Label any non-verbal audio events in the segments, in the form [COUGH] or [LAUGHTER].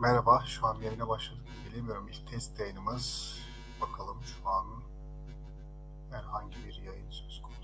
Merhaba, şu an yayına başladık. Bilemiyorum ilk test yayınımız. Bakalım şu an herhangi bir yayın söz konusu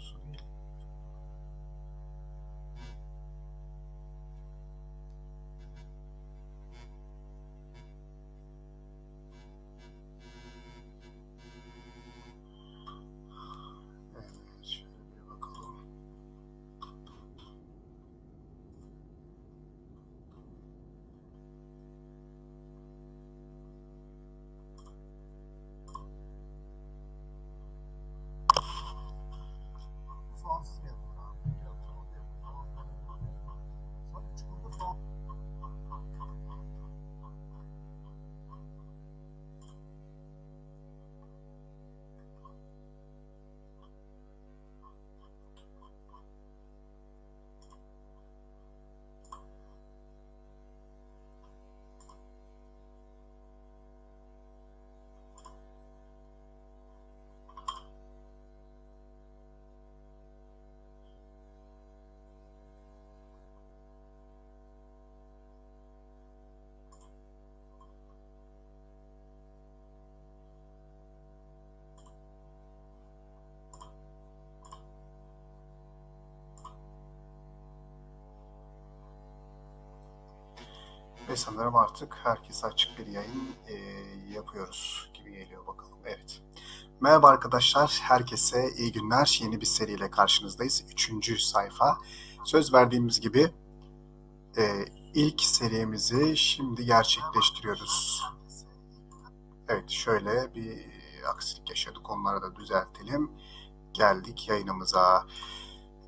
Ve sanırım artık herkese açık bir yayın e, yapıyoruz gibi geliyor bakalım. Evet. Merhaba arkadaşlar, herkese iyi günler. Yeni bir seriyle karşınızdayız. Üçüncü sayfa. Söz verdiğimiz gibi e, ilk serimizi şimdi gerçekleştiriyoruz. Evet, şöyle bir aksilik yaşadık. Onları da düzeltelim. Geldik yayınımıza.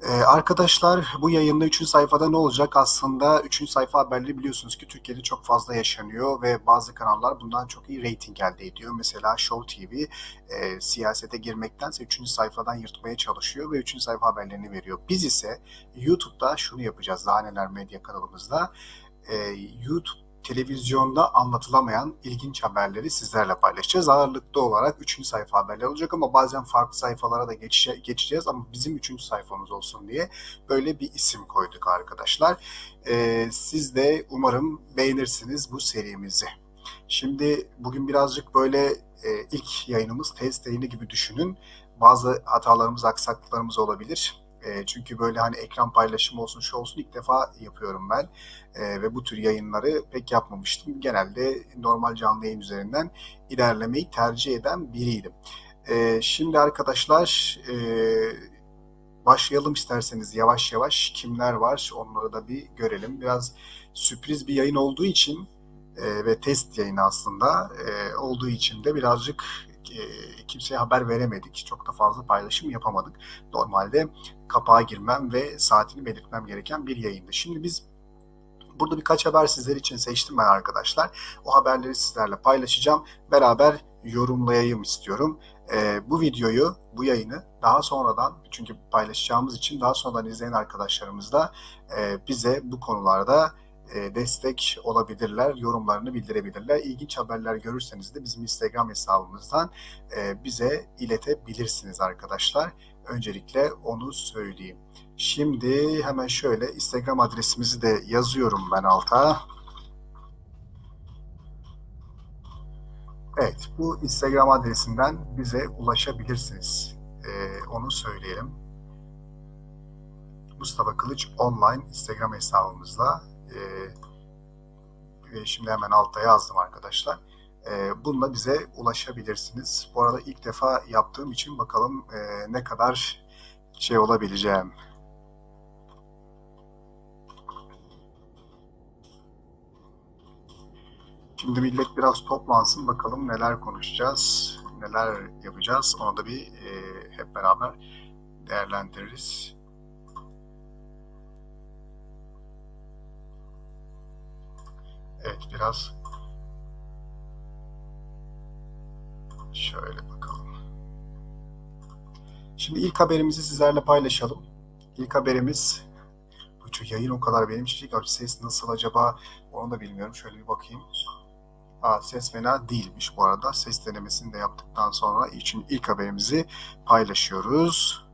Ee, arkadaşlar bu yayında 3. sayfada ne olacak? Aslında 3. sayfa haberleri biliyorsunuz ki Türkiye'de çok fazla yaşanıyor ve bazı kanallar bundan çok iyi reyting elde ediyor. Mesela Show TV e, siyasete girmektense 3. sayfadan yırtmaya çalışıyor ve 3. sayfa haberlerini veriyor. Biz ise YouTube'da şunu yapacağız. Daha neler medya kanalımızda. E, YouTube televizyonda anlatılamayan ilginç haberleri sizlerle paylaşacağız. Ağırlıklı olarak 3. sayfa haberler olacak ama bazen farklı sayfalara da geçe- geçeceğiz ama bizim 3. sayfamız olsun diye böyle bir isim koyduk arkadaşlar. Ee, siz de umarım beğenirsiniz bu serimizi. Şimdi bugün birazcık böyle e, ilk yayınımız test yayını gibi düşünün. Bazı hatalarımız, aksaklıklarımız olabilir. E, çünkü böyle hani ekran paylaşımı olsun, şu olsun ilk defa yapıyorum ben. E, ve bu tür yayınları pek yapmamıştım. Genelde normal canlı yayın üzerinden ilerlemeyi tercih eden biriydim. E, şimdi arkadaşlar e, başlayalım isterseniz yavaş yavaş kimler var onları da bir görelim. Biraz sürpriz bir yayın olduğu için e, ve test yayını aslında e, olduğu için de birazcık e, kimseye haber veremedik. Çok da fazla paylaşım yapamadık. Normalde kapağa girmem ve saatini belirtmem gereken bir yayındı. Şimdi biz burada birkaç haber sizler için seçtim ben arkadaşlar. O haberleri sizlerle paylaşacağım. Beraber yorumlayayım istiyorum. E, bu videoyu, bu yayını daha sonradan çünkü paylaşacağımız için daha sonradan izleyen arkadaşlarımız da e, bize bu konularda e, destek olabilirler, yorumlarını bildirebilirler. İlginç haberler görürseniz de bizim Instagram hesabımızdan e, bize iletebilirsiniz arkadaşlar. Öncelikle onu söyleyeyim. Şimdi hemen şöyle Instagram adresimizi de yazıyorum ben alta. Evet, bu Instagram adresinden bize ulaşabilirsiniz. Ee, onu söyleyelim. Mustafa Kılıç online Instagram hesabımızla e, şimdi hemen altta yazdım arkadaşlar. E, bununla bize ulaşabilirsiniz. Bu arada ilk defa yaptığım için bakalım e, ne kadar şey olabileceğim. Şimdi millet biraz toplansın bakalım neler konuşacağız, neler yapacağız. Onu da bir e, hep beraber değerlendiririz. Evet biraz şöyle bakalım. Şimdi ilk haberimizi sizlerle paylaşalım. İlk haberimiz bu yayın o kadar benim için ses nasıl acaba onu da bilmiyorum. Şöyle bir bakayım. Aa, ses fena değilmiş bu arada. Ses denemesini de yaptıktan sonra için ilk haberimizi paylaşıyoruz.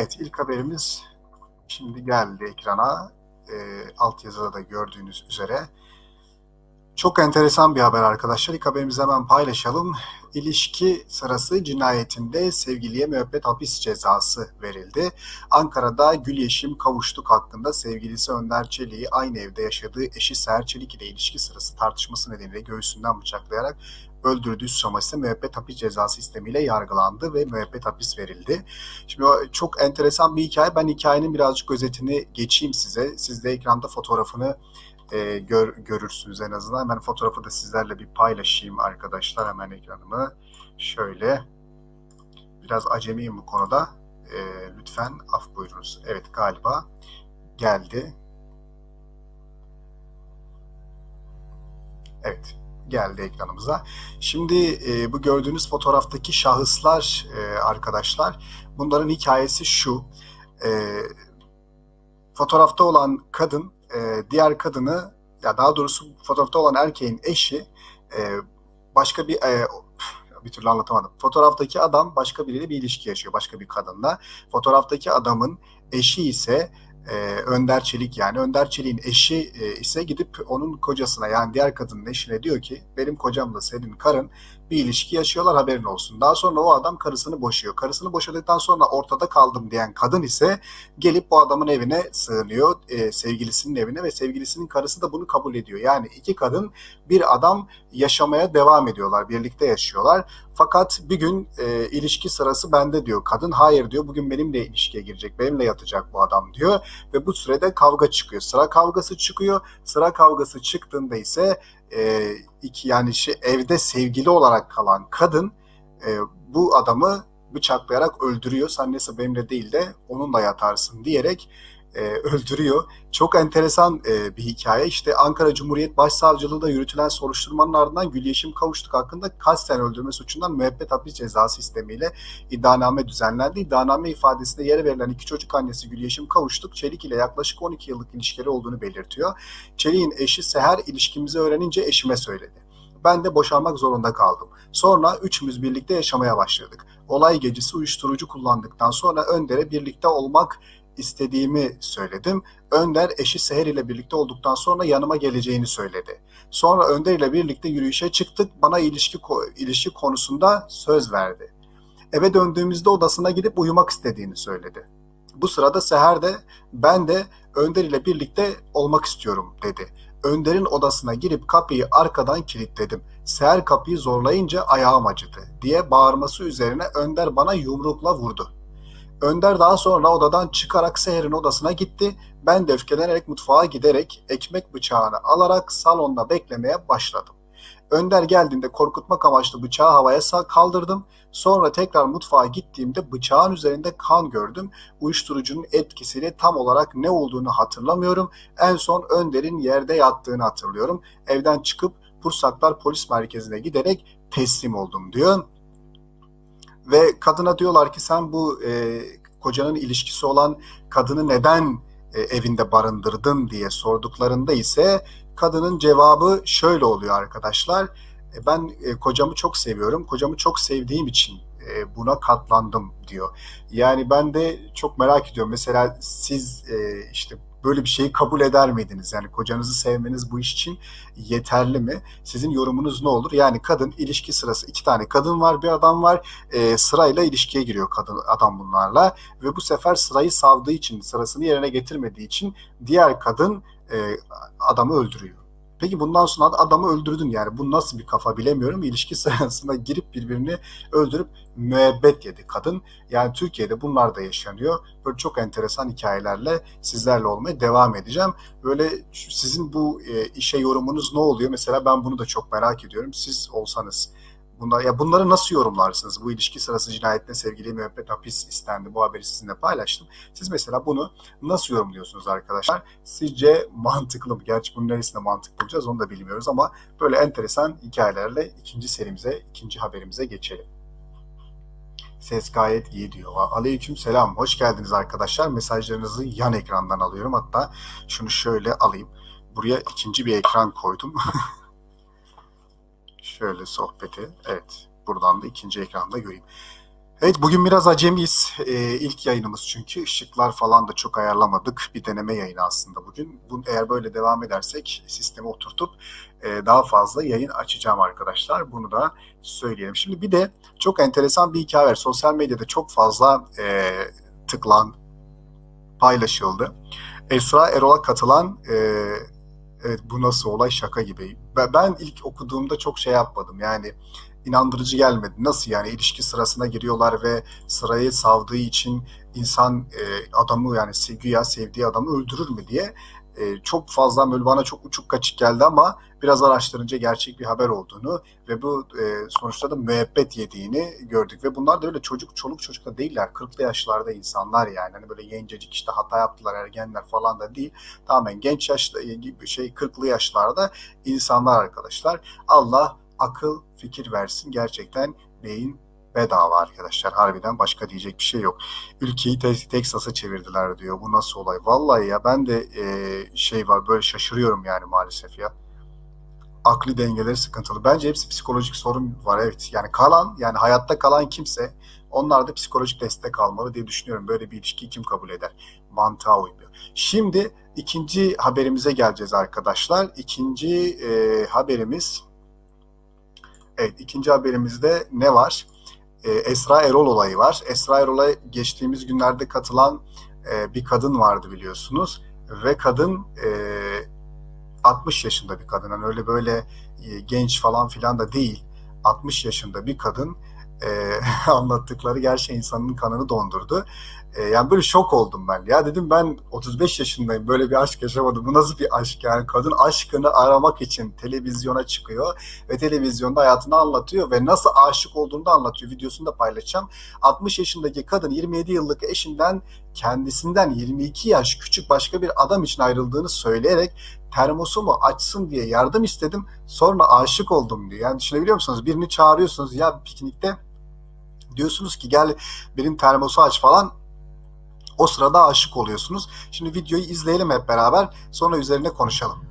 Evet ilk haberimiz şimdi geldi ekrana. E, alt yazıda da gördüğünüz üzere. Çok enteresan bir haber arkadaşlar. İlk haberimizi hemen paylaşalım. İlişki sırası cinayetinde sevgiliye müebbet hapis cezası verildi. Ankara'da Gül Yeşim Kavuştuk hakkında sevgilisi Önder Çelik'i aynı evde yaşadığı eşi Seher Çelik ile ilişki sırası tartışması nedeniyle göğsünden bıçaklayarak öldürdüğü suçlaması müebbet hapis cezası istemiyle yargılandı ve müebbet hapis verildi. Şimdi çok enteresan bir hikaye. Ben hikayenin birazcık özetini geçeyim size. Siz de ekranda fotoğrafını e, gör, görürsünüz en azından. Hemen fotoğrafı da sizlerle bir paylaşayım arkadaşlar. Hemen ekranımı şöyle. Biraz acemiyim bu konuda. E, lütfen af buyurunuz. Evet galiba geldi. Evet geldi ekranımıza. Şimdi e, bu gördüğünüz fotoğraftaki şahıslar e, arkadaşlar bunların hikayesi şu. E, fotoğrafta olan kadın e, diğer kadını ya daha doğrusu fotoğrafta olan erkeğin eşi e, başka bir e, bir türlü anlatamadım. Fotoğraftaki adam başka biriyle bir ilişki yaşıyor. Başka bir kadınla. Fotoğraftaki adamın eşi ise e, Önder Çelik yani. Önder Çelik'in eşi e, ise gidip onun kocasına yani diğer kadının eşine diyor ki benim kocamla senin karın bir ilişki yaşıyorlar haberin olsun. Daha sonra o adam karısını boşuyor. Karısını boşadıktan sonra ortada kaldım diyen kadın ise gelip bu adamın evine sığınıyor. E, sevgilisinin evine ve sevgilisinin karısı da bunu kabul ediyor. Yani iki kadın bir adam yaşamaya devam ediyorlar. Birlikte yaşıyorlar. Fakat bir gün e, ilişki sırası bende diyor. Kadın hayır diyor. Bugün benimle ilişkiye girecek. Benimle yatacak bu adam diyor. Ve bu sürede kavga çıkıyor. Sıra kavgası çıkıyor. Sıra kavgası çıktığında ise e, iki yani şey, evde sevgili olarak kalan kadın e, bu adamı bıçaklayarak öldürüyor. Sen neyse benimle değil de onunla yatarsın diyerek e, öldürüyor. Çok enteresan e, bir hikaye. İşte Ankara Cumhuriyet Başsavcılığı'nda yürütülen soruşturmanın ardından Gül Yeşim Kavuştuk hakkında kasten öldürme suçundan müebbet hapis cezası istemiyle iddianame düzenlendi. İddianame ifadesinde yere verilen iki çocuk annesi Gül Yeşim Kavuştuk, Çelik ile yaklaşık 12 yıllık ilişkileri olduğunu belirtiyor. Çelik'in eşi Seher ilişkimizi öğrenince eşime söyledi. Ben de boşanmak zorunda kaldım. Sonra üçümüz birlikte yaşamaya başladık. Olay gecesi uyuşturucu kullandıktan sonra Önder'e birlikte olmak istediğimi söyledim. Önder eşi Seher ile birlikte olduktan sonra yanıma geleceğini söyledi. Sonra Önder ile birlikte yürüyüşe çıktık. Bana ilişki ilişki konusunda söz verdi. Eve döndüğümüzde odasına gidip uyumak istediğini söyledi. Bu sırada Seher de ben de Önder ile birlikte olmak istiyorum dedi. Önder'in odasına girip kapıyı arkadan kilitledim. Seher kapıyı zorlayınca ayağım acıdı diye bağırması üzerine Önder bana yumrukla vurdu. Önder daha sonra odadan çıkarak Seher'in odasına gitti. Ben de öfkelenerek mutfağa giderek ekmek bıçağını alarak salonda beklemeye başladım. Önder geldiğinde korkutmak amaçlı bıçağı havaya kaldırdım. Sonra tekrar mutfağa gittiğimde bıçağın üzerinde kan gördüm. Uyuşturucunun etkisiyle tam olarak ne olduğunu hatırlamıyorum. En son Önder'in yerde yattığını hatırlıyorum. Evden çıkıp Pursaklar Polis Merkezi'ne giderek teslim oldum diyor. Ve kadına diyorlar ki sen bu e, kocanın ilişkisi olan kadını neden e, evinde barındırdın diye sorduklarında ise kadının cevabı şöyle oluyor arkadaşlar. E, ben e, kocamı çok seviyorum. Kocamı çok sevdiğim için e, buna katlandım diyor. Yani ben de çok merak ediyorum. Mesela siz e, işte böyle bir şeyi kabul eder miydiniz? Yani kocanızı sevmeniz bu iş için yeterli mi? Sizin yorumunuz ne olur? Yani kadın ilişki sırası iki tane kadın var bir adam var e, sırayla ilişkiye giriyor kadın adam bunlarla ve bu sefer sırayı savdığı için sırasını yerine getirmediği için diğer kadın e, adamı öldürüyor. Peki bundan sonra adamı öldürdün yani. Bu nasıl bir kafa bilemiyorum. İlişki [LAUGHS] sırasında girip birbirini öldürüp müebbet yedi kadın. Yani Türkiye'de bunlar da yaşanıyor. Böyle çok enteresan hikayelerle sizlerle olmaya devam edeceğim. Böyle sizin bu e, işe yorumunuz ne oluyor? Mesela ben bunu da çok merak ediyorum. Siz olsanız Bunlar, ya bunları nasıl yorumlarsınız? Bu ilişki sırası cinayetine sevgili müebbet hapis istendi. Bu haberi sizinle paylaştım. Siz mesela bunu nasıl yorumluyorsunuz arkadaşlar? Sizce mantıklı mı? Gerçi bunun neresinde mantık bulacağız onu da bilmiyoruz ama böyle enteresan hikayelerle ikinci serimize, ikinci haberimize geçelim. Ses gayet iyi diyor. Aleyküm selam. Hoş geldiniz arkadaşlar. Mesajlarınızı yan ekrandan alıyorum. Hatta şunu şöyle alayım. Buraya ikinci bir ekran koydum. [LAUGHS] Şöyle sohbeti. Evet. Buradan da ikinci ekranda göreyim. Evet bugün biraz acemiyiz. Ee, ilk yayınımız çünkü ışıklar falan da çok ayarlamadık. Bir deneme yayını aslında bugün. Bu, eğer böyle devam edersek sistemi oturtup e, daha fazla yayın açacağım arkadaşlar. Bunu da söyleyelim. Şimdi bir de çok enteresan bir hikaye var. Sosyal medyada çok fazla e, tıklan, paylaşıldı. Esra Erol'a katılan e, evet bu nasıl olay şaka gibi. Ben, ilk okuduğumda çok şey yapmadım. Yani inandırıcı gelmedi. Nasıl yani ilişki sırasına giriyorlar ve sırayı savdığı için insan e, adamı yani güya sevdiği adamı öldürür mü diye e, çok fazla böyle bana çok uçuk kaçık geldi ama biraz araştırınca gerçek bir haber olduğunu ve bu e, sonuçta da müebbet yediğini gördük. Ve bunlar da öyle çocuk çoluk çocuk da değiller. 40'lı yaşlarda insanlar yani. Hani böyle gencecik işte hata yaptılar ergenler falan da değil. Tamamen genç yaşta gibi şey 40'lı yaşlarda insanlar arkadaşlar. Allah akıl fikir versin. Gerçekten beyin bedava arkadaşlar. Harbiden başka diyecek bir şey yok. Ülkeyi te- Teksas'a çevirdiler diyor. Bu nasıl olay? Vallahi ya ben de e, şey var böyle şaşırıyorum yani maalesef ya. Akli dengeleri sıkıntılı. Bence hepsi psikolojik sorun var evet. Yani kalan yani hayatta kalan kimse onlar da psikolojik destek almalı diye düşünüyorum. Böyle bir ilişkiyi kim kabul eder? Mantığa uymuyor. Şimdi ikinci haberimize geleceğiz arkadaşlar. İkinci e, haberimiz Evet, ikinci haberimizde ne var? Ee, Esra Erol olayı var. Esra Erol'a geçtiğimiz günlerde katılan e, bir kadın vardı biliyorsunuz. Ve kadın e, 60 yaşında bir kadın. Yani öyle böyle e, genç falan filan da değil. 60 yaşında bir kadın e, [LAUGHS] anlattıkları gerçekten insanın kanını dondurdu. E, yani böyle şok oldum ben. Ya dedim ben 35 yaşındayım böyle bir aşk yaşamadım. Bu nasıl bir aşk yani? Kadın aşkını aramak için televizyona çıkıyor ve televizyonda hayatını anlatıyor ve nasıl aşık olduğunu da anlatıyor. Videosunu da paylaşacağım. 60 yaşındaki kadın 27 yıllık eşinden kendisinden 22 yaş küçük başka bir adam için ayrıldığını söyleyerek termosumu açsın diye yardım istedim. Sonra aşık oldum diyor. Yani düşünebiliyor musunuz? Birini çağırıyorsunuz ya piknikte diyorsunuz ki gel benim termosu aç falan o sırada aşık oluyorsunuz. Şimdi videoyu izleyelim hep beraber. Sonra üzerine konuşalım.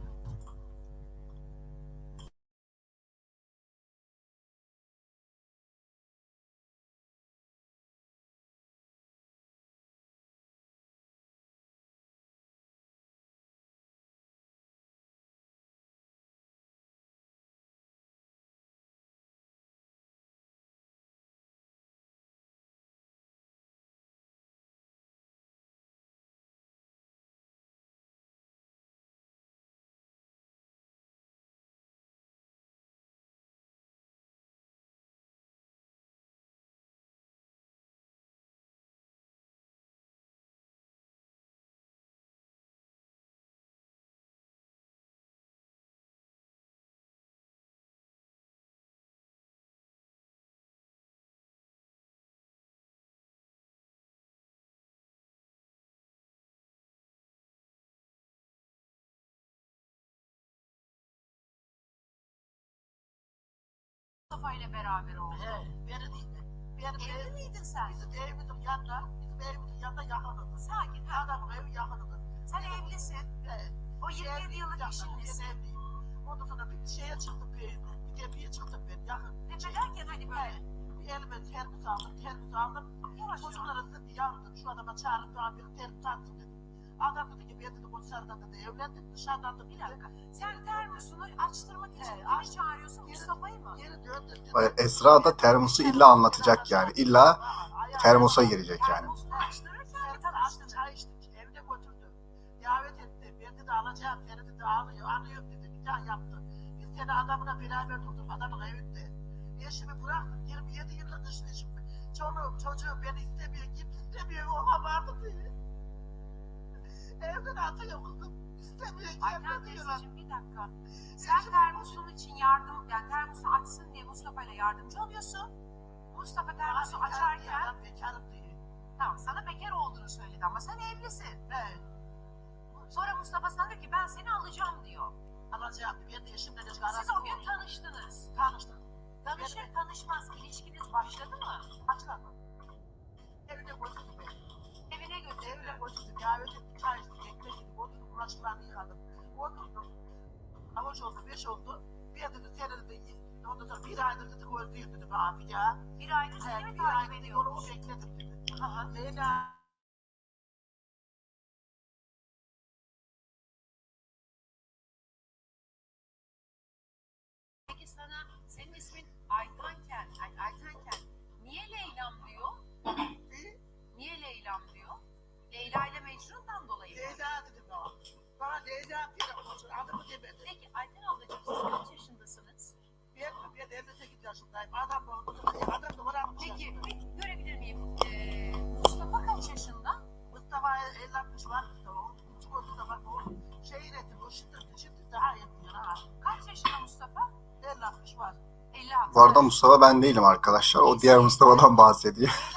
Mustafa ile beraber oldu. He, beni değil. Benim Evli evim, miydin sen? bizim evimizin yanında, bizim evimizin yanında yakınıdı. Sakin. ha. Adamın evi yakınıdı. Sen evlisin. He, O 27 yıllık yakın, eşinlesin. Ben evliyim. Ondan sonra bir şeye çıktım bir, bir gemiye çıktım ben yakın. Ne derken hani böyle He, bir elime termos aldım, termos aldım. yavaş. Çocuklara dedim yavrum şu adama çağırıp bana bir termos atsın dedim. Adam dedi ki ben dedi konserden dedi evlendim dışarıdan da Bir dakika. Sen termosunu açtırmak için kimi aç- çağırıyorsun? Geri- Mustafa'yı mı? Geri döndüm. Ay, Esra da termosu illa anlatacak yani. İlla termosa girecek yani. Termosunu açtırırken Termos açtı tanıştınız? çay içtik. Evine götürdü. Davet etti. Ben dedi alacağım. Seni dedi alıyor. Anlıyorum dedi. Nikah yaptı. Biz seni adamına beraber tuttuk. Adamın evinde. Eşimi bıraktım. 27 yıllık eşimi. Çoluğum çocuğum beni istemiyor. Kimse istemiyor. O vardı diye. Evden atıyor kızım. İstemiyor. Ayten teyzeciğim bir dakika. Sen termosun için yardım, yani termosu açsın diye Mustafa ile yardımcı oluyorsun. Mustafa termosu Abi, açarken Adam bekarım diye. tamam sana bekar olduğunu söyledi ama sen evlisin. Evet. Sonra Mustafa sana diyor ki ben seni alacağım diyor. Alacağım. Ben de eşimle de Siz o gün tanıştınız. tanıştık. Tanışır tanışmaz ilişkiniz başladı mı? Başladı. Evine götürdü beni. Evine götürdü. Evine. Davet etti. Çay içtik. Ekmek yedik. Oturduk. Bulaşıklarını yıkadım. Oturduk. Avuç oldu, beş oldu. Bir dedi seni dedi, ondan sonra bir aydır dedi gördüğüm dedi bir daha. Bir aydır seni mi bir takip aydır yolumu ediyormuş? bekledim dedi. Leyla Peki, peki görebilir miyim? Ee, Mustafa kaç yaşında? Mustafa. O küçük oldu da bak o şeyin etti. O şimdi, şimdi daha etti. Ha. Kaç yaşında Mustafa? El atmış var. 56. Bu arada Mustafa ben değilim arkadaşlar. O diğer Mustafa'dan bahsediyor. [LAUGHS]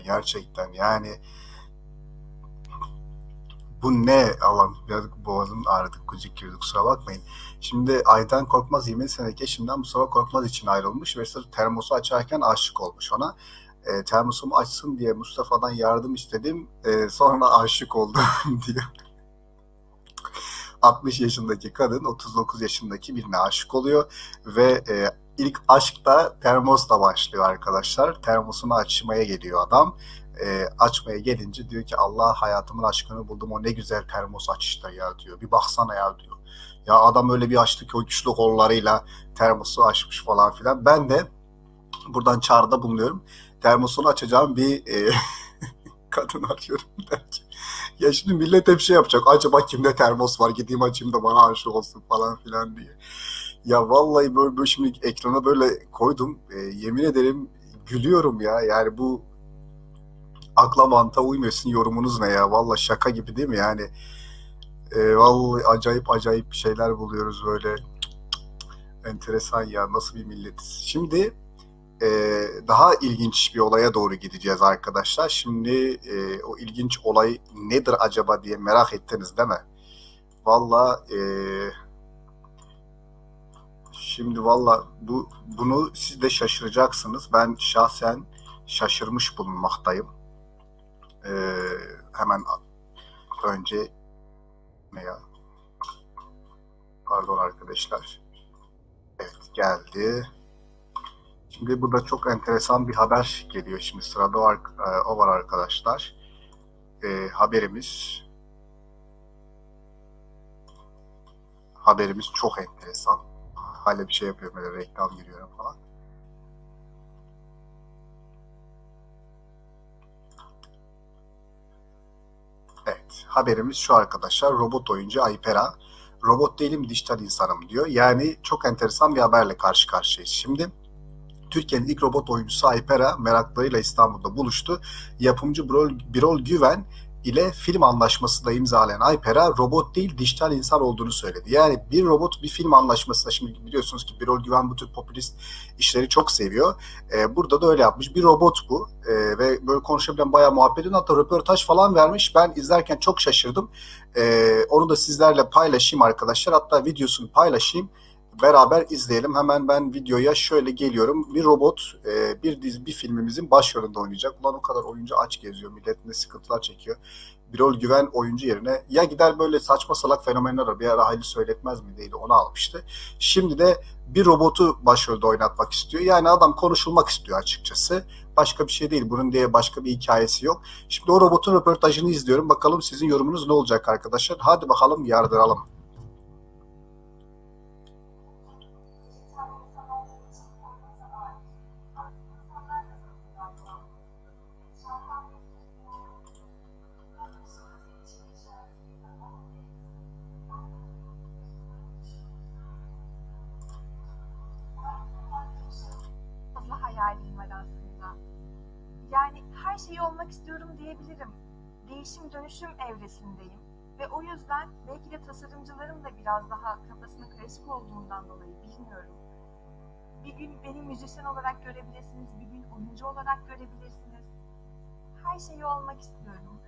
gerçekten. Yani bu ne Allah'ım biraz boğazım ağrıdı kucuk girdi kusura bakmayın. Şimdi Aydan Korkmaz 20 seneki eşinden Mustafa Korkmaz için ayrılmış ve sırf termosu açarken aşık olmuş ona. E, termosumu açsın diye Mustafa'dan yardım istedim. E, sonra aşık oldum [LAUGHS] diyor. 60 yaşındaki kadın 39 yaşındaki birine aşık oluyor ve e, ilk aşk da termosla başlıyor arkadaşlar. Termosunu açmaya geliyor adam. E, açmaya gelince diyor ki Allah hayatımın aşkını buldum o ne güzel termos açışta ya diyor. Bir baksana ya diyor. Ya adam öyle bir açtı ki o güçlü kollarıyla termosu açmış falan filan. Ben de buradan çağrıda bulunuyorum. Termosunu açacağım bir e, [LAUGHS] kadın arıyorum belki. Ya şimdi millet hep şey yapacak. Acaba kimde termos var gideyim açayım da bana aşık olsun falan filan diye. Ya vallahi böyle, böyle şimdi ekrana böyle koydum. E, yemin ederim gülüyorum ya. Yani bu akla mantığa uymuyor. Sizin yorumunuz ne ya? Vallahi şaka gibi değil mi? Yani e, vallahi acayip acayip şeyler buluyoruz böyle. Enteresan ya. Nasıl bir milletiz. Şimdi e, daha ilginç bir olaya doğru gideceğiz arkadaşlar. Şimdi e, o ilginç olay nedir acaba diye merak ettiniz değil mi? Vallahi e, Şimdi valla bu bunu siz de şaşıracaksınız. Ben şahsen şaşırmış bulunmaktayım. Ee, hemen önce ne ya? Pardon arkadaşlar. Evet geldi. Şimdi burada çok enteresan bir haber geliyor. Şimdi sırada o, ar- o var arkadaşlar. Ee, haberimiz haberimiz çok enteresan hala bir şey yapıyorum böyle reklam giriyorum falan. Evet, haberimiz şu arkadaşlar. Robot oyuncu Aypera. Robot değilim, dijital insanım diyor. Yani çok enteresan bir haberle karşı karşıyayız. Şimdi Türkiye'nin ilk robot oyuncusu Aypera meraklarıyla İstanbul'da buluştu. Yapımcı Birol, Birol Güven ile film anlaşması da imzalayan Aypera robot değil dijital insan olduğunu söyledi. Yani bir robot bir film anlaşmasında şimdi biliyorsunuz ki Birol Güven bu tür popülist işleri çok seviyor. Ee, burada da öyle yapmış. Bir robot bu ee, ve böyle konuşabilen bayağı muhabbetin hatta röportaj falan vermiş. Ben izlerken çok şaşırdım. Ee, onu da sizlerle paylaşayım arkadaşlar. Hatta videosunu paylaşayım. Beraber izleyelim. Hemen ben videoya şöyle geliyorum. Bir robot e, bir dizi bir filmimizin başrolünde oynayacak. Ulan o kadar oyuncu aç geziyor. Millet ne sıkıntılar çekiyor. Birol Güven oyuncu yerine ya gider böyle saçma salak fenomenler. Bir ara Hayli Söyletmez mi değil onu almıştı. Şimdi de bir robotu başrolde oynatmak istiyor. Yani adam konuşulmak istiyor açıkçası. Başka bir şey değil. Bunun diye başka bir hikayesi yok. Şimdi o robotun röportajını izliyorum. Bakalım sizin yorumunuz ne olacak arkadaşlar. Hadi bakalım yardıralım. iyi olmak istiyorum diyebilirim. Değişim dönüşüm evresindeyim ve o yüzden belki de tasarımcıların da biraz daha kafasının karışık olduğundan dolayı bilmiyorum. Bir gün beni müzisyen olarak görebilirsiniz, bir gün oyuncu olarak görebilirsiniz. Her şeyi olmak istiyorum.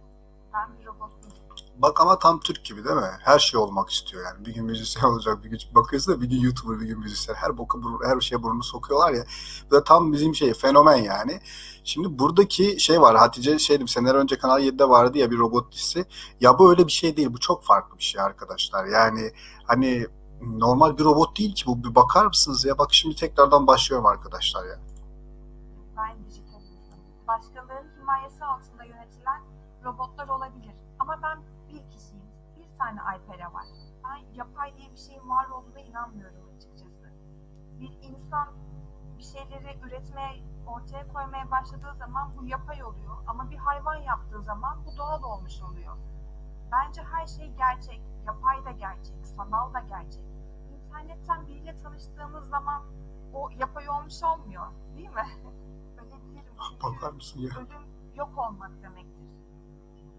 Ben bir robot değilim. Bak ama tam Türk gibi değil mi? Her şey olmak istiyor yani. Bir gün müzisyen olacak, bir gün bakıyorsun da bir gün YouTuber, bir gün müzisyen. Her boka, her şeye burnunu sokuyorlar ya. Bu da tam bizim şey, fenomen yani. Şimdi buradaki şey var, Hatice şeydim, seneler önce Kanal 7'de vardı ya bir robot dizisi. Ya bu öyle bir şey değil, bu çok farklı bir şey arkadaşlar. Yani hani normal bir robot değil ki bu. Bir bakar mısınız ya? Bak şimdi tekrardan başlıyorum arkadaşlar ya. Ben dijital insanım. Başkalarının himayesi altında yönetilen robotlar olabilir. Ama ben tane Alper'e var. Ben yapay diye bir şeyin var olduğuna inanmıyorum açıkçası. Bir insan bir şeyleri üretmeye, ortaya koymaya başladığı zaman bu yapay oluyor. Ama bir hayvan yaptığı zaman bu doğal olmuş oluyor. Bence her şey gerçek. Yapay da gerçek, sanal da gerçek. İnternetten biriyle tanıştığımız zaman o yapay olmuş olmuyor. Değil mi? [LAUGHS] Ölebilirim çünkü Bakar mısın ya? ölüm yok olmak demektir.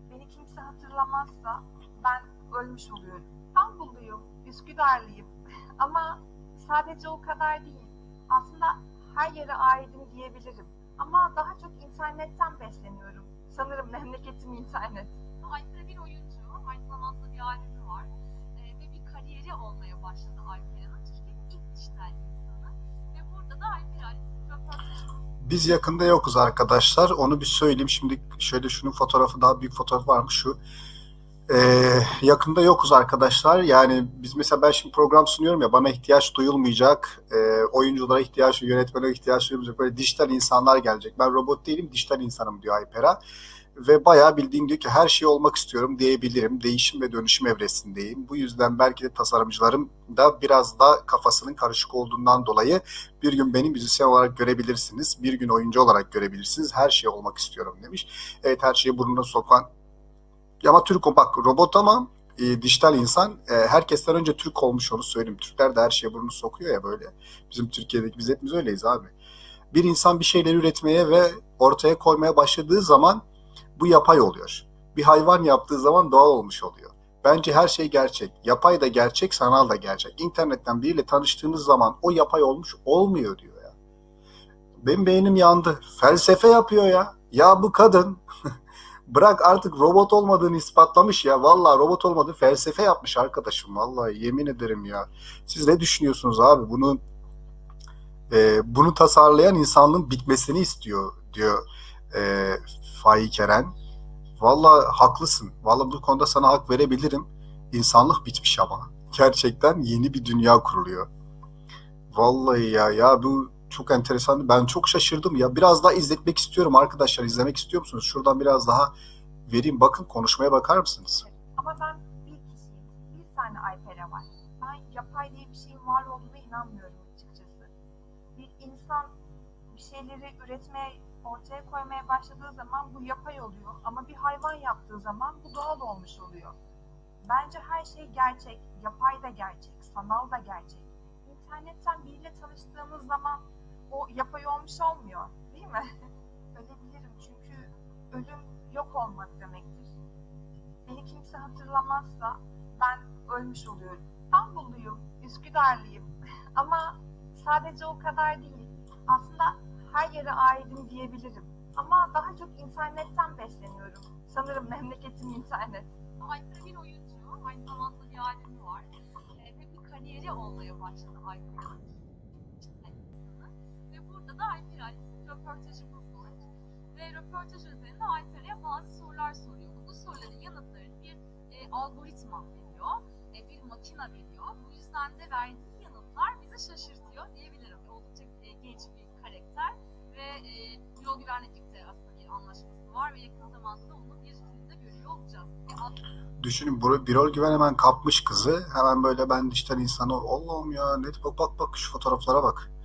Beni kimse hatırlamazsa ben ölmüş oluyorum. İstanbulluyum, Üsküdarlıyım [LAUGHS] ama sadece o kadar değil. Aslında her yere aidim diyebilirim. Ama daha çok internetten besleniyorum. Sanırım memleketim internet. Alper bir oyuncu, aynı zamanda bir albümü var. Ee, ve bir kariyeri olmaya başladı Alper'in. Türkiye'nin ilk dijital insanı. Ve burada da röportajı Biz yakında yokuz arkadaşlar. Onu bir söyleyeyim. Şimdi şöyle şunun fotoğrafı daha büyük fotoğraf varmış şu. Ee, yakında yokuz arkadaşlar. Yani biz mesela ben şimdi program sunuyorum ya bana ihtiyaç duyulmayacak. Ee, oyunculara ihtiyaç, yönetmene ihtiyaç duyulmayacak. Böyle dijital insanlar gelecek. Ben robot değilim, dijital insanım diyor Aypera. Ve bayağı bildiğin diyor ki her şey olmak istiyorum diyebilirim. Değişim ve dönüşüm evresindeyim. Bu yüzden belki de tasarımcılarım da biraz da kafasının karışık olduğundan dolayı bir gün beni müzisyen olarak görebilirsiniz. Bir gün oyuncu olarak görebilirsiniz. Her şey olmak istiyorum demiş. Evet her şeyi burnuna sokan ama Türk o bak robot ama e, dijital insan e, herkesten önce Türk olmuş onu söyleyeyim. Türkler de her şeye burnunu sokuyor ya böyle. Bizim Türkiye'deki biz hepimiz öyleyiz abi. Bir insan bir şeyler üretmeye ve ortaya koymaya başladığı zaman bu yapay oluyor. Bir hayvan yaptığı zaman doğal olmuş oluyor. Bence her şey gerçek. Yapay da gerçek, sanal da gerçek. İnternetten biriyle tanıştığınız zaman o yapay olmuş olmuyor diyor ya. Benim beynim yandı. Felsefe yapıyor ya. Ya bu kadın [LAUGHS] bırak artık robot olmadığını ispatlamış ya. Vallahi robot olmadığı felsefe yapmış arkadaşım. Vallahi yemin ederim ya. Siz ne düşünüyorsunuz abi? Bunu e, bunu tasarlayan insanlığın bitmesini istiyor diyor e, Faik Eren. Vallahi haklısın. Vallahi bu konuda sana hak verebilirim. İnsanlık bitmiş ama. Gerçekten yeni bir dünya kuruluyor. Vallahi ya ya bu çok enteresan. Ben çok şaşırdım ya. Biraz daha izletmek istiyorum arkadaşlar. İzlemek istiyor musunuz? Şuradan biraz daha vereyim. Bakın konuşmaya bakar mısınız? Ama ben bir kişiyim. Bir tane Alper'e var. Ben yapay diye bir şeyin var olduğuna inanmıyorum açıkçası. Bir insan bir şeyleri üretmeye, ortaya koymaya başladığı zaman bu yapay oluyor. Ama bir hayvan yaptığı zaman bu doğal olmuş oluyor. Bence her şey gerçek. Yapay da gerçek, sanal da gerçek. İnternetten biriyle tanıştığımız zaman o yapay olmuş olmuyor. Değil mi? [LAUGHS] Ölebilirim çünkü ölüm yok olmak demektir. Beni kimse hatırlamazsa ben ölmüş oluyorum. İstanbulluyum, Üsküdarlıyım [LAUGHS] ama sadece o kadar değil. Aslında her yere aidim diyebilirim. Ama daha çok internetten besleniyorum. Sanırım memleketim internet. Alper bir oyuncu, aynı zamanda bir albümü var. Ee, ve bir kariyeri olmaya başladı Alper'in. Burada da Alper Alper'in röportajımız var. Ve röportaj üzerinde Alper'e bazı sorular soruyor. Bu soruların yanıtlarını bir e, algoritma veriyor, e, bir makine veriyor. Bu yüzden de verdiği yanıtlar bizi şaşırtıyor diyebilirim. Oldukça e, genç bir karakter ve e, yol güvenlikte aslında bir anlaşması var ve yakın zamanda da onu bir filmde görüyor olacağız. E, Düşünün Birol Güven hemen kapmış kızı. Hemen böyle ben dijital insanı Allah'ım ya ne bak bak bak şu fotoğraflara bak.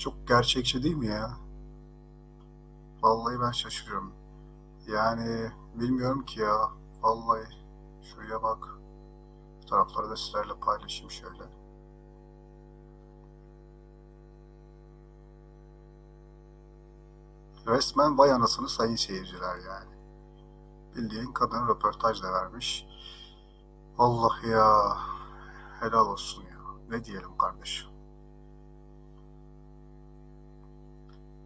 Çok gerçekçi değil mi ya? Vallahi ben şaşırıyorum. Yani bilmiyorum ki ya. Vallahi şuraya bak. Fotoğrafları da sizlerle paylaşayım şöyle. Resmen vay anasını sayın seyirciler yani. Bildiğin kadın röportaj da vermiş. Allah ya. Helal olsun ya. Ne diyelim kardeşim.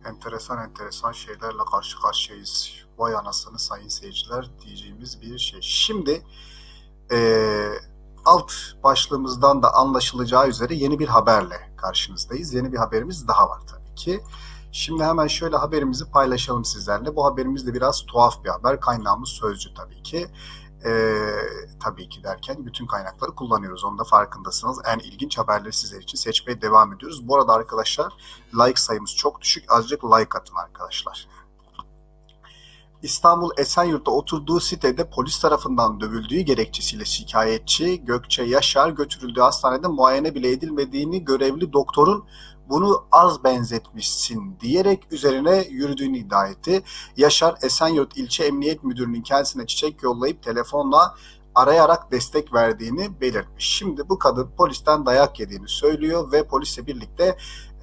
Enteresan enteresan şeylerle karşı karşıyayız. Vay anasını sayın seyirciler diyeceğimiz bir şey. Şimdi eee, alt başlığımızdan da anlaşılacağı üzere yeni bir haberle karşınızdayız. Yeni bir haberimiz daha var tabii ki. Şimdi hemen şöyle haberimizi paylaşalım sizlerle. Bu haberimiz de biraz tuhaf bir haber. Kaynağımız Sözcü tabii ki. Ee, tabii ki derken bütün kaynakları kullanıyoruz. Onun da farkındasınız. En ilginç haberleri sizler için seçmeye devam ediyoruz. Bu arada arkadaşlar like sayımız çok düşük. Azıcık like atın arkadaşlar. İstanbul Esenyurt'ta oturduğu sitede polis tarafından dövüldüğü gerekçesiyle şikayetçi Gökçe Yaşar götürüldüğü hastanede muayene bile edilmediğini görevli doktorun bunu az benzetmişsin diyerek üzerine yürüdüğünü iddia etti. Yaşar Esenyurt İlçe Emniyet Müdürü'nün kendisine çiçek yollayıp telefonla arayarak destek verdiğini belirtmiş. Şimdi bu kadın polisten dayak yediğini söylüyor ve polisle birlikte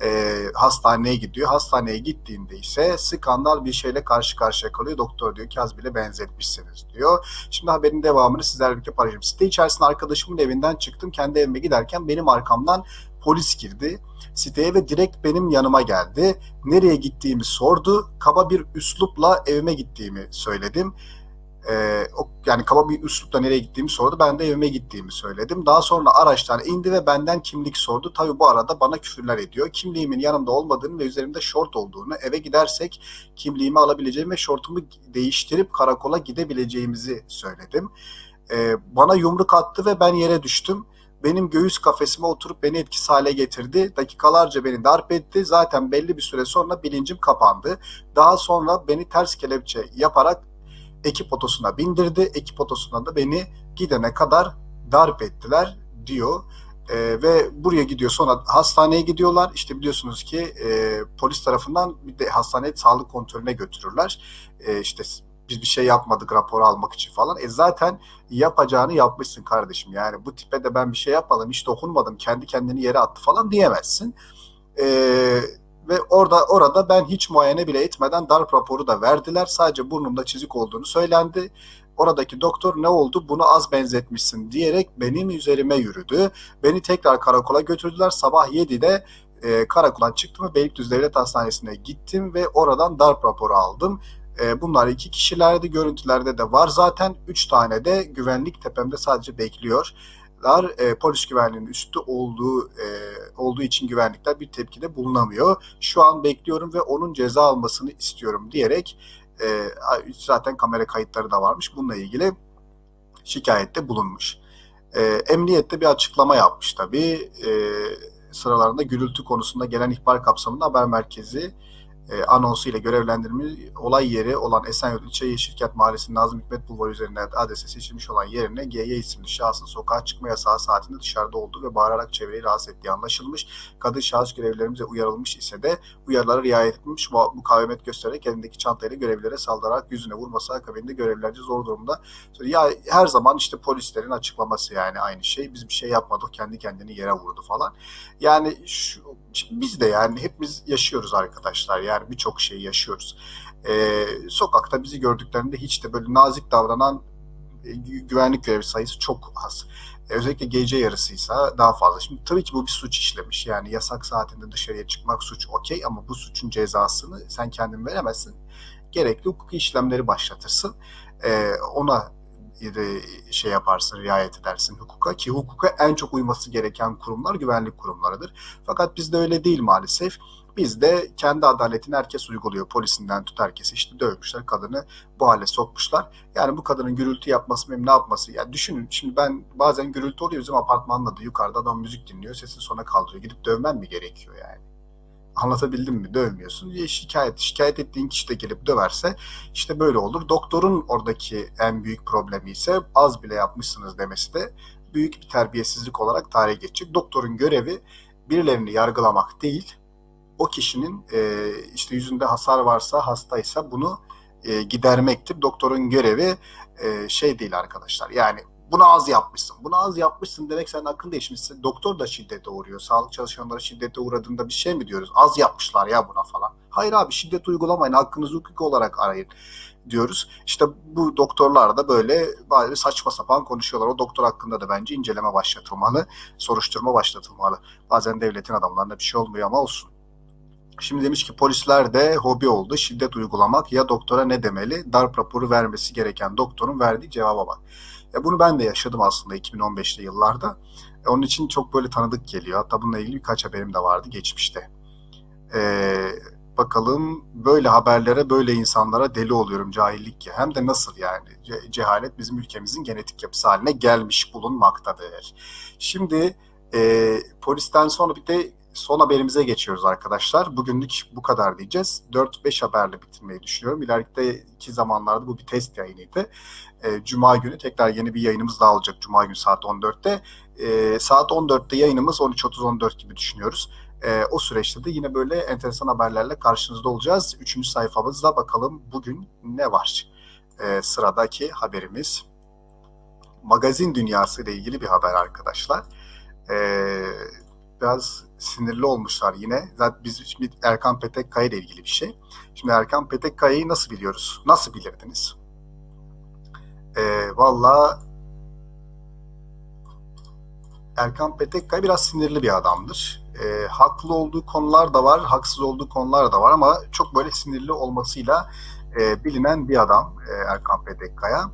e, hastaneye gidiyor. Hastaneye gittiğinde ise skandal bir şeyle karşı karşıya kalıyor. Doktor diyor ki az bile benzetmişsiniz diyor. Şimdi haberin devamını sizlerle birlikte paylaşacağım. Site içerisinde arkadaşımın evinden çıktım. Kendi evime giderken benim arkamdan polis girdi siteye ve direkt benim yanıma geldi. Nereye gittiğimi sordu. Kaba bir üslupla evime gittiğimi söyledim. Ee, yani kaba bir üslupla nereye gittiğimi sordu. Ben de evime gittiğimi söyledim. Daha sonra araçtan indi ve benden kimlik sordu. Tabii bu arada bana küfürler ediyor. Kimliğimin yanımda olmadığını ve üzerimde şort olduğunu, eve gidersek kimliğimi alabileceğimi ve şortumu değiştirip karakola gidebileceğimizi söyledim. Ee, bana yumruk attı ve ben yere düştüm benim göğüs kafesime oturup beni etkisiz hale getirdi. Dakikalarca beni darp etti. Zaten belli bir süre sonra bilincim kapandı. Daha sonra beni ters kelepçe yaparak ekip otosuna bindirdi. Ekip otosuna da beni gidene kadar darp ettiler diyor. Ee, ve buraya gidiyor sonra hastaneye gidiyorlar. İşte biliyorsunuz ki e, polis tarafından bir de hastaneye sağlık kontrolüne götürürler. E, işte biz bir şey yapmadık raporu almak için falan. E zaten yapacağını yapmışsın kardeşim. Yani bu tipe de ben bir şey yapmadım, hiç dokunmadım, kendi kendini yere attı falan diyemezsin. E, ve orada orada ben hiç muayene bile etmeden darp raporu da verdiler. Sadece burnumda çizik olduğunu söylendi. Oradaki doktor ne oldu bunu az benzetmişsin diyerek benim üzerime yürüdü. Beni tekrar karakola götürdüler. Sabah 7'de e, karakoldan çıktım ve Beylikdüzü Devlet Hastanesi'ne gittim ve oradan darp raporu aldım. E, bunlar iki kişilerdi. Görüntülerde de var zaten. Üç tane de güvenlik tepemde sadece bekliyor. E, polis güvenliğinin üstü olduğu e, olduğu için güvenlikler bir tepkide bulunamıyor. Şu an bekliyorum ve onun ceza almasını istiyorum diyerek e, zaten kamera kayıtları da varmış. Bununla ilgili şikayette bulunmuş. E, emniyette bir açıklama yapmış tabii. E, sıralarında gürültü konusunda gelen ihbar kapsamında haber merkezi e, anonsu ile görevlendirilmiş olay yeri olan Esenyurt İlçe Yeşilkent Mahallesi Nazım Hikmet Bulvarı üzerinden adrese seçilmiş olan yerine GY isimli şahsın sokağa çıkma yasağı saatinde dışarıda olduğu ve bağırarak çevreyi rahatsız ettiği anlaşılmış. Kadın şahıs görevlilerimize uyarılmış ise de uyarılara riayet etmiş mukavemet göstererek elindeki çantayla görevlilere saldırarak yüzüne vurması akabinde görevlilerce zor durumda. Ya her zaman işte polislerin açıklaması yani aynı şey. Biz bir şey yapmadık kendi kendini yere vurdu falan. Yani şu, biz de yani hepimiz yaşıyoruz arkadaşlar. Yani birçok şeyi yaşıyoruz. Ee, sokakta bizi gördüklerinde hiç de böyle nazik davranan e, güvenlik görevlisi sayısı çok az. Ee, özellikle gece yarısıysa daha fazla. Şimdi tabii ki bu bir suç işlemiş. Yani yasak saatinde dışarıya çıkmak suç okey ama bu suçun cezasını sen kendin veremezsin. Gerekli hukuki işlemleri başlatırsın. Ee, ona şey yaparsın, riayet edersin hukuka ki hukuka en çok uyması gereken kurumlar güvenlik kurumlarıdır. Fakat bizde öyle değil maalesef. Bizde kendi adaletini herkes uyguluyor. Polisinden tut herkese işte dövmüşler kadını bu hale sokmuşlar. Yani bu kadının gürültü yapması mı ne yapması? Yani düşünün şimdi ben bazen gürültü oluyor bizim apartmanda da yukarıda adam müzik dinliyor sesini sona kaldırıyor. Gidip dövmem mi gerekiyor yani? Anlatabildim mi? Dövmüyorsun. Ya şikayet, şikayet ettiğin kişi de gelip döverse işte böyle olur. Doktorun oradaki en büyük problemi ise az bile yapmışsınız demesi de büyük bir terbiyesizlik olarak tarihe geçecek. Doktorun görevi birilerini yargılamak değil, o kişinin e, işte yüzünde hasar varsa, hastaysa bunu e, gidermektir. Doktorun görevi e, şey değil arkadaşlar. Yani Bunu az yapmışsın. Bunu az yapmışsın demek senin hakkın değişmişsin. Doktor da şiddete uğruyor. Sağlık çalışanları şiddete uğradığında bir şey mi diyoruz? Az yapmışlar ya buna falan. Hayır abi şiddet uygulamayın. Hakkınızı hukuki olarak arayın diyoruz. İşte bu doktorlar da böyle böyle saçma sapan konuşuyorlar. O doktor hakkında da bence inceleme başlatılmalı, soruşturma başlatılmalı. Bazen devletin adamlarına bir şey olmuyor ama olsun. Şimdi demiş ki polisler de hobi oldu. Şiddet uygulamak ya doktora ne demeli? Darp raporu vermesi gereken doktorun verdiği cevaba bak. Ya bunu ben de yaşadım aslında 2015'li yıllarda. E, onun için çok böyle tanıdık geliyor. Hatta bununla ilgili birkaç haberim de vardı geçmişte. Ee, bakalım böyle haberlere, böyle insanlara deli oluyorum cahillik ya. Hem de nasıl yani? Ce- cehalet bizim ülkemizin genetik yapısı haline gelmiş bulunmaktadır. Şimdi e, polisten sonra bir de son haberimize geçiyoruz arkadaşlar. Bugünlük bu kadar diyeceğiz. 4-5 haberle bitirmeyi düşünüyorum. İleriki zamanlarda bu bir test yayınıydı. E, Cuma günü tekrar yeni bir yayınımız daha olacak. Cuma günü saat 14'te. E, saat 14'te yayınımız 13.30-14 gibi düşünüyoruz. E, o süreçte de yine böyle enteresan haberlerle karşınızda olacağız. Üçüncü sayfamızda bakalım bugün ne var? Sıradaki haberimiz magazin dünyası ile ilgili bir haber arkadaşlar. Biraz sinirli olmuşlar yine. Zaten biz şimdi Erkan Petekkaya ile ilgili bir şey. Şimdi Erkan Petekkaya'yı nasıl biliyoruz? Nasıl bilirdiniz? E, Valla Erkan Petekkaya biraz sinirli bir adamdır. E, haklı olduğu konular da var, haksız olduğu konular da var ama çok böyle sinirli olmasıyla e, bilinen bir adam e, Erkan Petekkaya.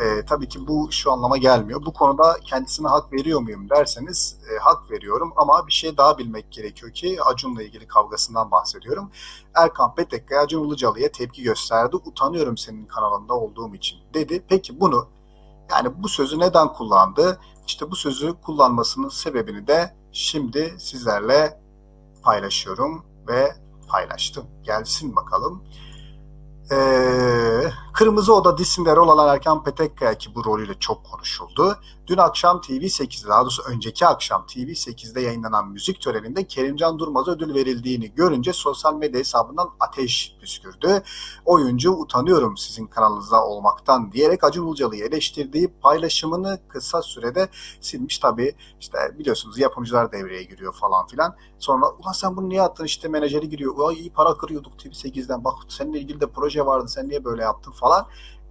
E, tabii ki bu şu anlama gelmiyor. Bu konuda kendisine hak veriyor muyum derseniz e, hak veriyorum ama bir şey daha bilmek gerekiyor ki Acun'la ilgili kavgasından bahsediyorum. Erkan Petekkaya Acun Ilıcalı'ya tepki gösterdi. Utanıyorum senin kanalında olduğum için dedi. Peki bunu yani bu sözü neden kullandı? İşte bu sözü kullanmasının sebebini de şimdi sizlerle paylaşıyorum ve paylaştım. Gelsin bakalım. Ee, Kırmızı Oda dizisinde rol alan Erkan Petekkaya ki bu rolüyle çok konuşuldu. Dün akşam TV8'de daha doğrusu önceki akşam TV8'de yayınlanan müzik töreninde Kerimcan Durmaz'a ödül verildiğini görünce sosyal medya hesabından ateş püskürdü. Oyuncu utanıyorum sizin kanalınızda olmaktan diyerek Acun Ilıcalı'yı eleştirdiği paylaşımını kısa sürede silmiş. Tabii işte biliyorsunuz yapımcılar devreye giriyor falan filan. Sonra ulan sen bunu niye attın işte menajeri giriyor. Ay iyi para kırıyorduk TV8'den bak seninle ilgili de proje vardı sen niye böyle yaptın falan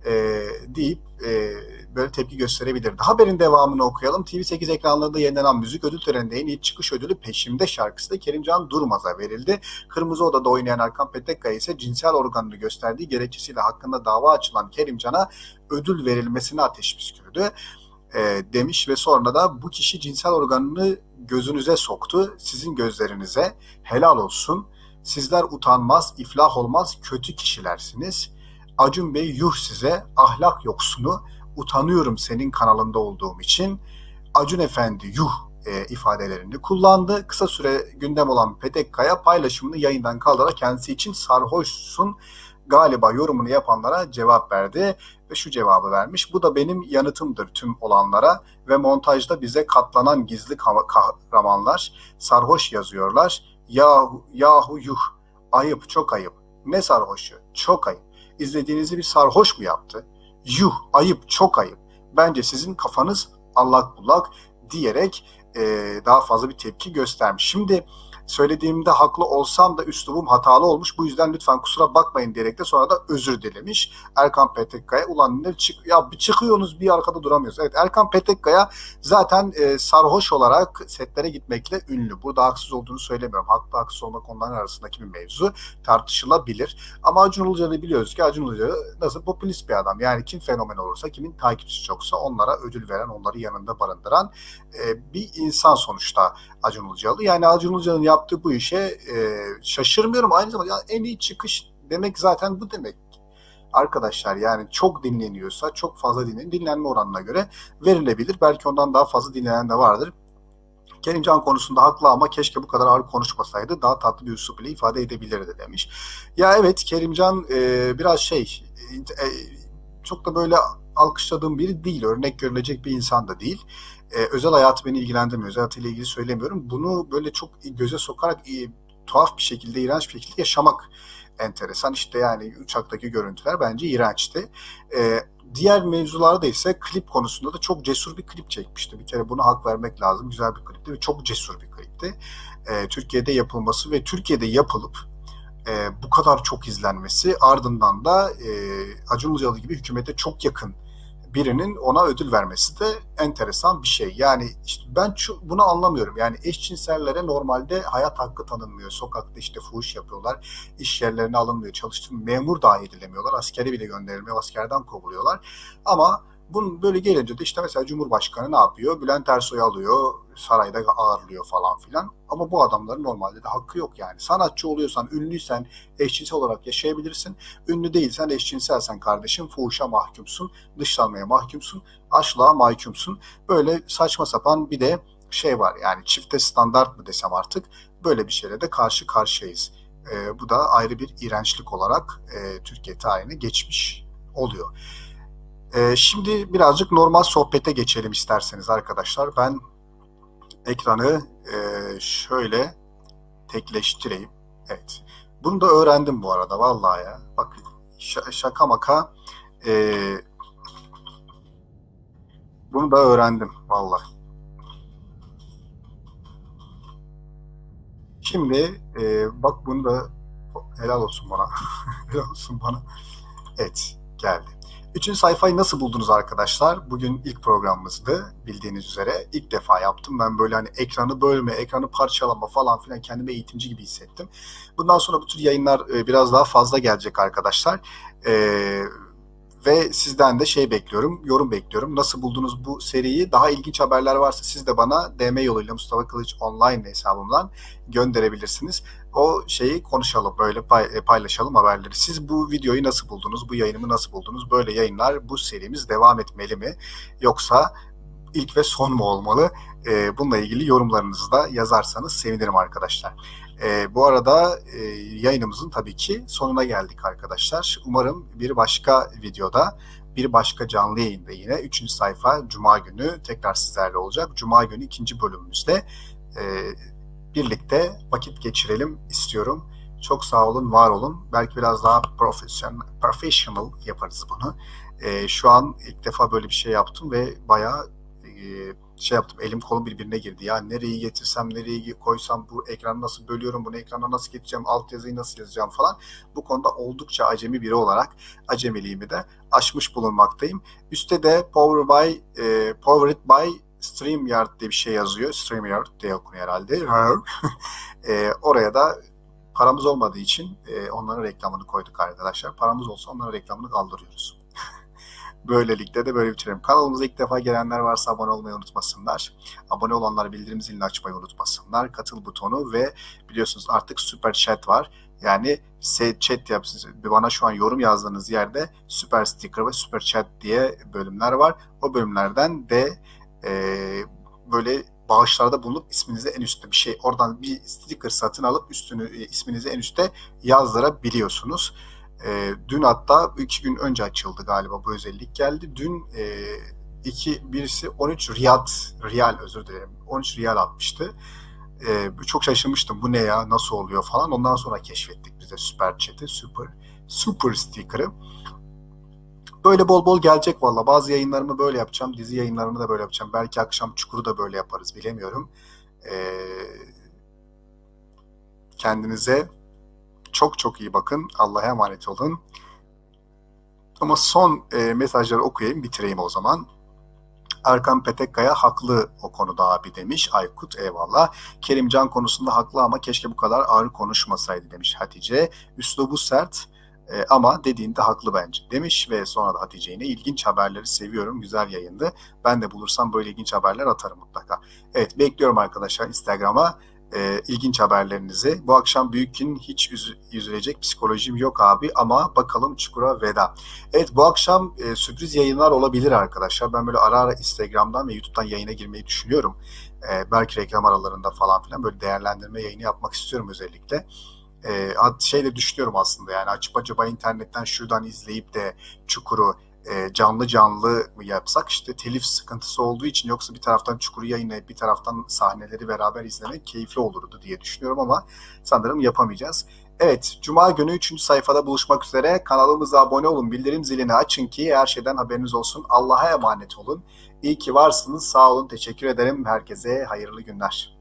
e, deyip e, böyle tepki gösterebilirdi. Haberin devamını okuyalım. TV8 ekranlarında yayınlanan müzik ödül töreninde en iyi çıkış ödülü Peşimde şarkısı da Kerimcan Durmaz'a verildi. Kırmızı Oda'da oynayan Erkan Petekkaya ise cinsel organını gösterdiği gerekçesiyle hakkında dava açılan Kerimcan'a ödül verilmesine ateş püskürdü e, demiş ve sonra da bu kişi cinsel organını gözünüze soktu. Sizin gözlerinize helal olsun. Sizler utanmaz, iflah olmaz, kötü kişilersiniz. Acun Bey yuh size ahlak yoksunu utanıyorum senin kanalında olduğum için. Acun Efendi yuh e, ifadelerini kullandı. Kısa süre gündem olan Petekkaya paylaşımını yayından kaldırarak kendisi için sarhoşsun galiba yorumunu yapanlara cevap verdi ve şu cevabı vermiş. Bu da benim yanıtımdır tüm olanlara ve montajda bize katlanan gizli kahramanlar sarhoş yazıyorlar. Yahu, yahu yuh ayıp çok ayıp. Ne sarhoşu? Çok ayıp. İzlediğinizi bir sarhoş mu yaptı? Yuh ayıp çok ayıp. Bence sizin kafanız allak bullak diyerek e, daha fazla bir tepki göstermiş. Şimdi söylediğimde haklı olsam da üslubum hatalı olmuş. Bu yüzden lütfen kusura bakmayın diyerek de sonra da özür dilemiş. Erkan Petekkaya ulan ne çık ya bir çıkıyorsunuz bir arkada duramıyoruz. Evet Erkan Petekkaya zaten e, sarhoş olarak setlere gitmekle ünlü. Burada haksız olduğunu söylemiyorum. Haklı haksız olmak onların arasındaki bir mevzu tartışılabilir. Ama Acun Ilıcalı'yı biliyoruz ki Acun Ilıcalı nasıl popülist bir adam. Yani kim fenomen olursa, kimin takipçisi çoksa onlara ödül veren, onları yanında barındıran e, bir insan sonuçta Acun Ilıcalı. Yani Acun Ilıcalı'nın yaptığı bu işe e, şaşırmıyorum. Aynı zamanda ya en iyi çıkış demek zaten bu demek. Arkadaşlar yani çok dinleniyorsa çok fazla dinlen dinlenme oranına göre verilebilir. Belki ondan daha fazla dinlenen de vardır. Kerimcan konusunda haklı ama keşke bu kadar ağır konuşmasaydı daha tatlı bir üslup ile ifade edebilirdi demiş. Ya evet Kerimcan e, biraz şey e, çok da böyle alkışladığım biri değil. Örnek görülecek bir insan da değil. Ee, özel hayatı beni ilgilendirmiyor. Özel hayatıyla ilgili söylemiyorum. Bunu böyle çok göze sokarak e, tuhaf bir şekilde, iğrenç bir şekilde yaşamak enteresan. İşte yani uçaktaki görüntüler bence iğrençti. Ee, diğer mevzularda ise klip konusunda da çok cesur bir klip çekmişti. Bir kere buna hak vermek lazım. Güzel bir klipti ve çok cesur bir klipti. E, Türkiye'de yapılması ve Türkiye'de yapılıp e, bu kadar çok izlenmesi ardından da e, Acun Ilıcalı gibi hükümete çok yakın birinin ona ödül vermesi de enteresan bir şey. Yani işte ben bunu anlamıyorum. Yani eşcinsellere normalde hayat hakkı tanınmıyor. Sokakta işte fuhuş yapıyorlar. iş yerlerine alınmıyor. Çalıştığım memur dahi edilemiyorlar. Askere bile gönderilmiyor. Askerden kovuluyorlar. Ama bunun böyle gelince de işte mesela Cumhurbaşkanı ne yapıyor? Bülent Ersoy'u alıyor, sarayda ağırlıyor falan filan. Ama bu adamların normalde de hakkı yok yani. Sanatçı oluyorsan, ünlüysen eşcinsel olarak yaşayabilirsin. Ünlü değilsen, eşcinselsen kardeşim fuhuşa mahkumsun, dışlanmaya mahkumsun, açlığa mahkumsun. Böyle saçma sapan bir de şey var yani çifte standart mı desem artık böyle bir şeyle de karşı karşıyayız. E, bu da ayrı bir iğrençlik olarak e, Türkiye tarihine geçmiş oluyor. Ee, şimdi birazcık normal sohbete geçelim isterseniz arkadaşlar. Ben ekranı e, şöyle tekleştireyim. Evet. Bunu da öğrendim bu arada vallahi ya. Bakın şaka maka e, bunu da öğrendim vallahi. Şimdi e, bak bunu da helal olsun bana. [LAUGHS] helal olsun bana. Evet geldi. Üçüncü sayfayı nasıl buldunuz arkadaşlar? Bugün ilk programımızdı bildiğiniz üzere. İlk defa yaptım. Ben böyle hani ekranı bölme, ekranı parçalama falan filan kendimi eğitimci gibi hissettim. Bundan sonra bu tür yayınlar e, biraz daha fazla gelecek arkadaşlar. Ee, ve sizden de şey bekliyorum, yorum bekliyorum. Nasıl buldunuz bu seriyi? Daha ilginç haberler varsa siz de bana DM yoluyla Mustafa Kılıç online hesabımdan gönderebilirsiniz. O şeyi konuşalım, böyle e, paylaşalım haberleri. Siz bu videoyu nasıl buldunuz? Bu yayınımı nasıl buldunuz? Böyle yayınlar, bu serimiz devam etmeli mi? Yoksa ilk ve son mu olmalı? E, bununla ilgili yorumlarınızı da yazarsanız sevinirim arkadaşlar. E, bu arada e, yayınımızın tabii ki sonuna geldik arkadaşlar. Umarım bir başka videoda, bir başka canlı yayında yine 3. sayfa Cuma günü tekrar sizlerle olacak. Cuma günü ikinci bölümümüzde e, birlikte vakit geçirelim istiyorum. Çok sağ olun, var olun. Belki biraz daha professional, professional yaparız bunu. E, şu an ilk defa böyle bir şey yaptım ve bayağı e, şey yaptım elim kolum birbirine girdi. Ya nereyi getirsem nereyi koysam bu ekranı nasıl bölüyorum bunu ekrana nasıl getireceğim altyazıyı nasıl yazacağım falan. Bu konuda oldukça acemi biri olarak acemiliğimi de aşmış bulunmaktayım. Üstte de Power by e, Powered by StreamYard diye bir şey yazıyor. StreamYard diye okunuyor herhalde. [LAUGHS] e, oraya da paramız olmadığı için e, onların reklamını koyduk arkadaşlar. Paramız olsa onların reklamını kaldırıyoruz. Böylelikle de böyle bitirelim. Kanalımıza ilk defa gelenler varsa abone olmayı unutmasınlar. Abone olanlar bildirim zilini açmayı unutmasınlar. Katıl butonu ve biliyorsunuz artık süper chat var. Yani chat yapsınız. Bana şu an yorum yazdığınız yerde süper sticker ve süper chat diye bölümler var. O bölümlerden de e, böyle bağışlarda bulunup isminizi en üstte bir şey oradan bir sticker satın alıp üstünü isminizi en üstte yazdırabiliyorsunuz. E, dün hatta iki gün önce açıldı galiba bu özellik geldi. Dün e, iki birisi 13 riyal, riyal özür dilerim 13 riyal atmıştı. E, çok şaşırmıştım bu ne ya nasıl oluyor falan. Ondan sonra keşfettik bize süper chat'i, super super sticker'ı. Böyle bol bol gelecek valla. Bazı yayınlarımı böyle yapacağım. Dizi yayınlarımı da böyle yapacağım. Belki akşam Çukur'u da böyle yaparız bilemiyorum. Ee, kendinize çok çok iyi bakın. Allah'a emanet olun. Ama son e, mesajları okuyayım, bitireyim o zaman. Erkan Petekkaya haklı o konuda abi demiş. Aykut eyvallah. Kerimcan konusunda haklı ama keşke bu kadar ağır konuşmasaydı demiş Hatice. Üslubu sert e, ama dediğinde haklı bence demiş ve sonra da Hatice yine ilginç haberleri seviyorum. Güzel yayındı. Ben de bulursam böyle ilginç haberler atarım mutlaka. Evet bekliyorum arkadaşlar Instagram'a e, ilginç haberlerinizi. Bu akşam Büyük'ün hiç üz- üzülecek psikolojim yok abi ama bakalım Çukur'a veda. Evet bu akşam e, sürpriz yayınlar olabilir arkadaşlar. Ben böyle ara ara Instagram'dan ve YouTube'dan yayına girmeyi düşünüyorum. E, belki reklam aralarında falan filan böyle değerlendirme yayını yapmak istiyorum özellikle. E, şey de düşünüyorum aslında yani açıp acaba internetten şuradan izleyip de Çukur'u e, canlı canlı yapsak işte telif sıkıntısı olduğu için yoksa bir taraftan Çukur'u yayınlayıp bir taraftan sahneleri beraber izlemek keyifli olurdu diye düşünüyorum ama sanırım yapamayacağız. Evet, Cuma günü 3. sayfada buluşmak üzere. Kanalımıza abone olun, bildirim zilini açın ki her şeyden haberiniz olsun. Allah'a emanet olun. İyi ki varsınız, sağ olun, teşekkür ederim. Herkese hayırlı günler.